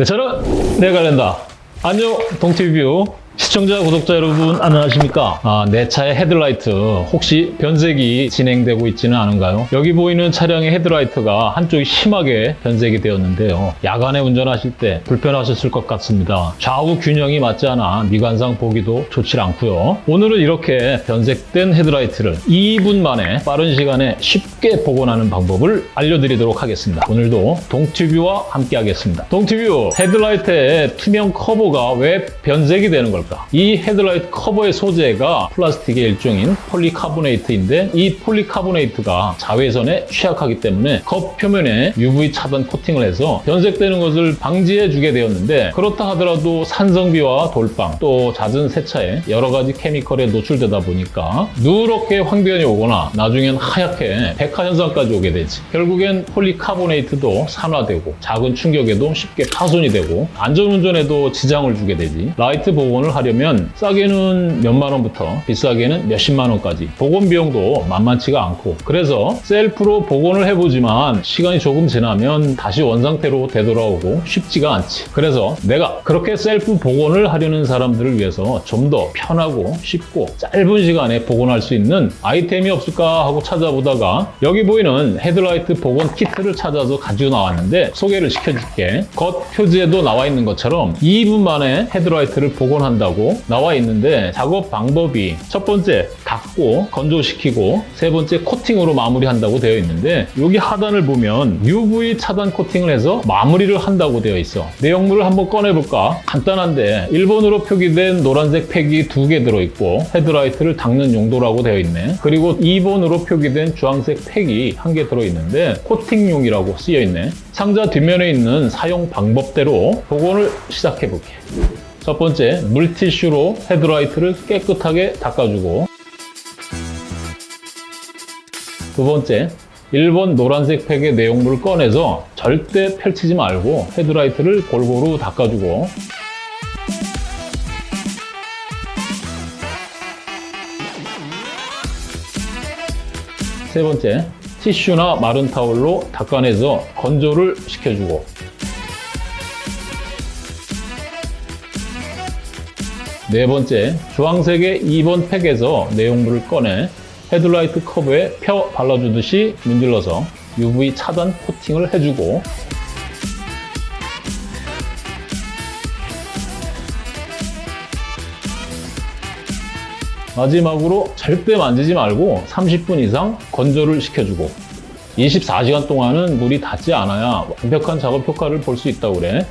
네, 저는 내가 낸다. 안녕, 동티뷰. 시청자, 구독자 여러분 안녕하십니까? 아, 내 차의 헤드라이트 혹시 변색이 진행되고 있지는 않은가요? 여기 보이는 차량의 헤드라이트가 한쪽이 심하게 변색이 되었는데요. 야간에 운전하실 때 불편하셨을 것 같습니다. 좌우 균형이 맞지 않아 미관상 보기도 좋지 않고요. 오늘은 이렇게 변색된 헤드라이트를 2분 만에 빠른 시간에 쉽게 복원하는 방법을 알려드리도록 하겠습니다. 오늘도 동티뷰와 함께 하겠습니다. 동티뷰 헤드라이트의 투명 커버가 왜 변색이 되는 걸까? 이 헤드라이트 커버의 소재가 플라스틱의 일종인 폴리카보네이트인데 이 폴리카보네이트가 자외선에 취약하기 때문에 겉 표면에 UV 차단 코팅을 해서 변색되는 것을 방지해 주게 되었는데 그렇다 하더라도 산성비와 돌빵 또 잦은 세차에 여러 가지 chemical에 노출되다 보니까 누렇게 황변이 오거나 나중엔 하얗게 백화 현상까지 오게 되지. 결국엔 폴리카보네이트도 산화되고 작은 충격에도 쉽게 파손이 되고 안전운전에도 지장을 주게 되지. 라이트 복원을 하려면 싸게는 몇만 원부터 비싸게는 몇십만 원까지. 복원 비용도 만만치가 않고. 그래서 셀프로 복원을 해보지만 시간이 조금 지나면 다시 원상태로 되돌아오고 쉽지가 않지. 그래서 내가 그렇게 셀프 복원을 하려는 사람들을 위해서 좀 더 편하고 쉽고 짧은 시간에 복원할 수 있는 아이템이 없을까 하고 찾아보다가 여기 보이는 헤드라이트 복원 키트를 찾아서 가지고 나왔는데 소개를 시켜줄게. 겉 표지에도 나와 있는 것처럼 2분 만에 헤드라이트를 복원한다 고 나와 있는데 작업 방법이 첫 번째 닦고 건조시키고 세 번째 코팅으로 마무리한다고 되어 있는데 여기 하단을 보면 UV 차단 코팅을 해서 마무리를 한다고 되어 있어. 내용물을 한번 꺼내볼까? 간단한데 1번으로 표기된 노란색 팩이 두 개 들어있고 헤드라이트를 닦는 용도라고 되어 있네. 그리고 2번으로 표기된 주황색 팩이 한 개 들어있는데 코팅용이라고 쓰여 있네. 상자 뒷면에 있는 사용 방법대로 복원을 시작해 볼게 첫 번째, 물티슈로 헤드라이트를 깨끗하게 닦아주고. 두 번째, 1번 노란색 팩의 내용물을 꺼내서 절대 펼치지 말고 헤드라이트를 골고루 닦아주고. 세 번째, 티슈나 마른 타올로 닦아내서 건조를 시켜주고 네 번째, 주황색의 2번 팩에서 내용물을 꺼내 헤드라이트 커브에 펴 발라주듯이 문질러서 UV 차단 코팅을 해주고 마지막으로 절대 만지지 말고 30분 이상 건조를 시켜주고 24시간 동안은 물이 닿지 않아야 완벽한 작업 효과를 볼 수 있다고 그래.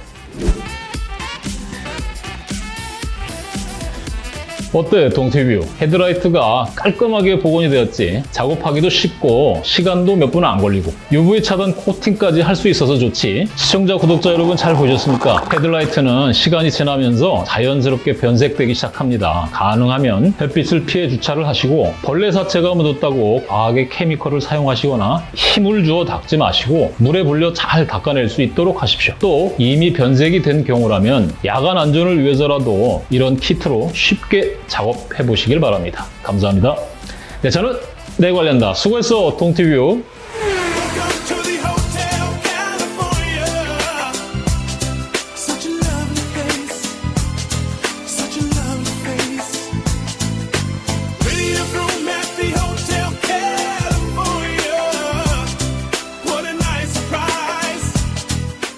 어때 동티뷰? 헤드라이트가 깔끔하게 복원이 되었지. 작업하기도 쉽고 시간도 몇 분 안 걸리고. UV 차단 코팅까지 할 수 있어서 좋지. 시청자 구독자 여러분 잘 보셨습니까? 헤드라이트는 시간이 지나면서 자연스럽게 변색되기 시작합니다. 가능하면 햇빛을 피해 주차를 하시고 벌레 사체가 묻었다고 과하게 chemical을 사용하시거나 힘을 주어 닦지 마시고 물에 불려 잘 닦아낼 수 있도록 하십시오. 또 이미 변색이 된 경우라면 야간 안전을 위해서라도 이런 키트로 쉽게 작업해 보시길 바랍니다. 감사합니다. 네, 저는 내 관련다. 수고했어, 동티뷰.